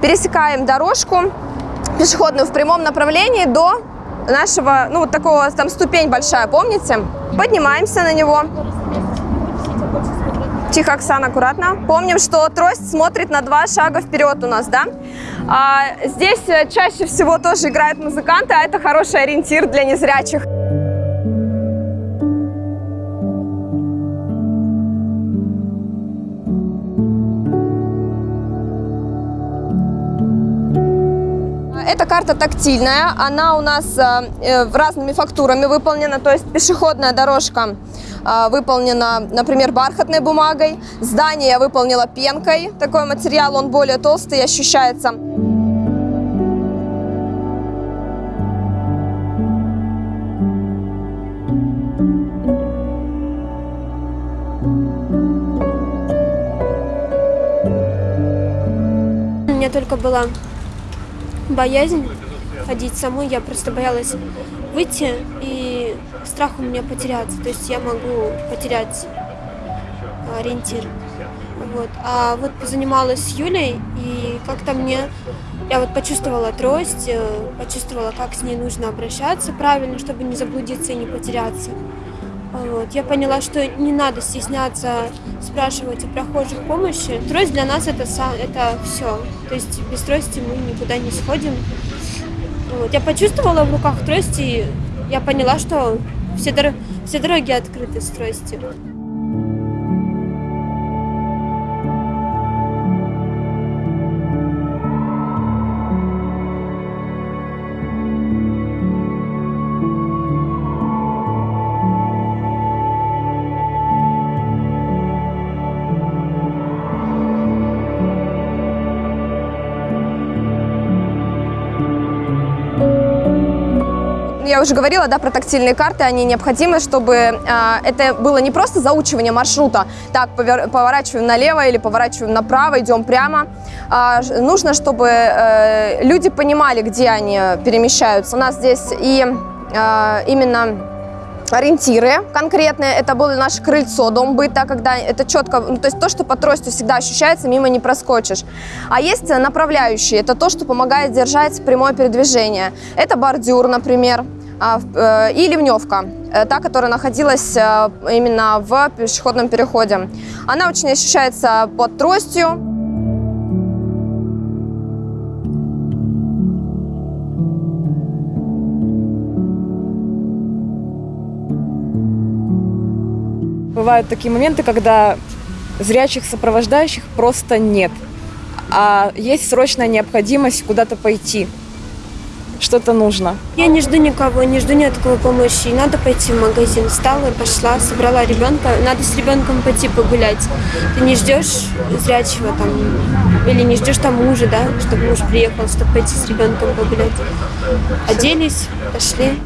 пересекаем дорожку пешеходную в прямом направлении до нашего, ну вот такого, там ступень большая, помните? Поднимаемся на него. Тихо, Оксана, аккуратно. Помним, что трость смотрит на два шага вперед у нас, да? А, здесь э, чаще всего тоже играют музыканты, а это хороший ориентир для незрячих. Карта тактильная, она у нас э, э, разными фактурами выполнена, то есть пешеходная дорожка э, выполнена, например, бархатной бумагой, здание я выполнила пенкой, такой материал, он более толстый, ощущается. У только была боязнь ходить самой. Я просто боялась выйти, и страх у меня потеряться. То есть я могу потерять ориентир. Вот. А вот позанималась с Юлей, и как-то мне... Я вот почувствовала трость, э, почувствовала, как с ней нужно обращаться правильно, чтобы не заблудиться и не потеряться. Вот. Я поняла, что не надо стесняться спрашивать у прохожих помощи. Трость для нас это, это все. То есть без трости мы никуда не сходим. Вот. Я почувствовала в руках трости, и я поняла, что все, дор все дороги открыты с тростью. Я уже говорила, да, про тактильные карты, они необходимы, чтобы э, это было не просто заучивание маршрута, так, повер, поворачиваем налево или поворачиваем направо, идем прямо. Э, нужно, чтобы э, люди понимали, где они перемещаются. У нас здесь и э, именно ориентиры конкретные. Это было наше крыльцо, дом быта, когда это четко, ну, то есть то, что по трости всегда ощущается, мимо не проскочишь. А есть направляющие, это то, что помогает держать прямое передвижение. Это бордюр, например. А, э, и ливневка, э, та, которая находилась э, именно в пешеходном переходе. Она очень ощущается под тростью. Бывают такие моменты, когда зрячих сопровождающих просто нет, а есть срочная необходимость куда-то пойти что-то нужно. Я не жду никого, не жду ни от кого помощи. Надо пойти в магазин. Встала, пошла, собрала ребенка. Надо с ребенком пойти погулять. Ты не ждешь зрячего там, или не ждешь там мужа, да, чтобы муж приехал, чтобы пойти с ребенком погулять. Оделись, пошли.